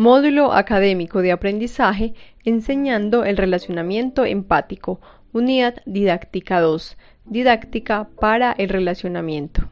Módulo académico de aprendizaje enseñando el relacionamiento empático. Unidad didáctica 2. Didáctica para el relacionamiento.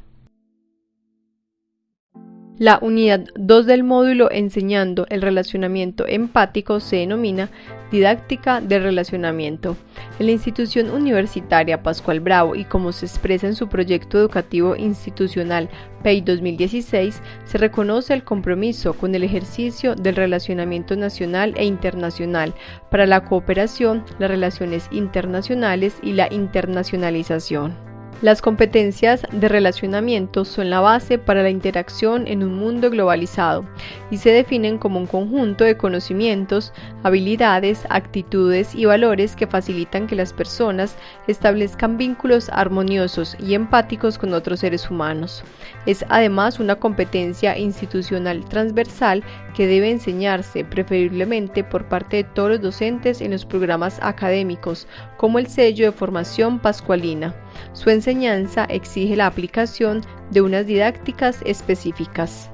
La unidad 2 del módulo enseñando el relacionamiento empático se denomina Didáctica del Relacionamiento. En la institución universitaria Pascual Bravo y como se expresa en su proyecto educativo institucional PEI 2016, se reconoce el compromiso con el ejercicio del relacionamiento nacional e internacional para la cooperación, las relaciones internacionales y la internacionalización. Las competencias de relacionamiento son la base para la interacción en un mundo globalizado y se definen como un conjunto de conocimientos, habilidades, actitudes y valores que facilitan que las personas establezcan vínculos armoniosos y empáticos con otros seres humanos. Es además una competencia institucional transversal que debe enseñarse preferiblemente por parte de todos los docentes en los programas académicos, como el sello de formación pascualina. Su enseñanza exige la aplicación de unas didácticas específicas.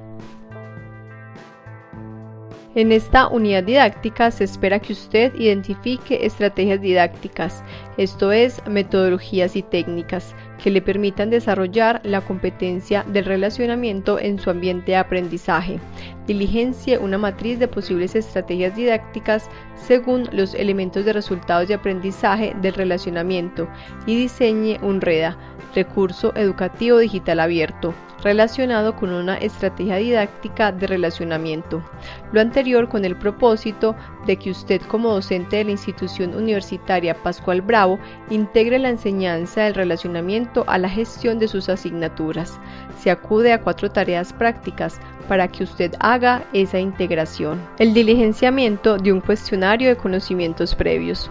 En esta unidad didáctica se espera que usted identifique estrategias didácticas, esto es, metodologías y técnicas, que le permitan desarrollar la competencia del relacionamiento en su ambiente de aprendizaje. Diligencie una matriz de posibles estrategias didácticas según los elementos de resultados de aprendizaje del relacionamiento y diseñe un REDA, recurso educativo digital abierto, relacionado con una estrategia didáctica de relacionamiento. Lo anterior con el propósito de que usted como docente de la institución universitaria Pascual Bravo integre la enseñanza del relacionamiento a la gestión de sus asignaturas. Se acude a cuatro tareas prácticas para que usted haga esa integración. El diligenciamiento de un cuestionario de conocimientos previos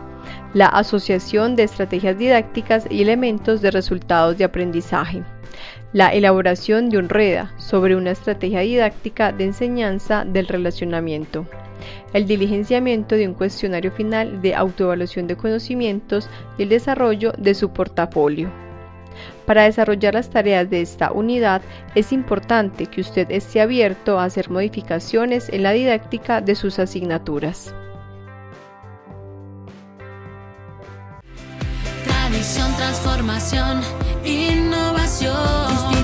la asociación de estrategias didácticas y elementos de resultados de aprendizaje, la elaboración de un REDA sobre una estrategia didáctica de enseñanza del relacionamiento, el diligenciamiento de un cuestionario final de autoevaluación de conocimientos y el desarrollo de su portafolio. Para desarrollar las tareas de esta unidad es importante que usted esté abierto a hacer modificaciones en la didáctica de sus asignaturas. transformación, innovación.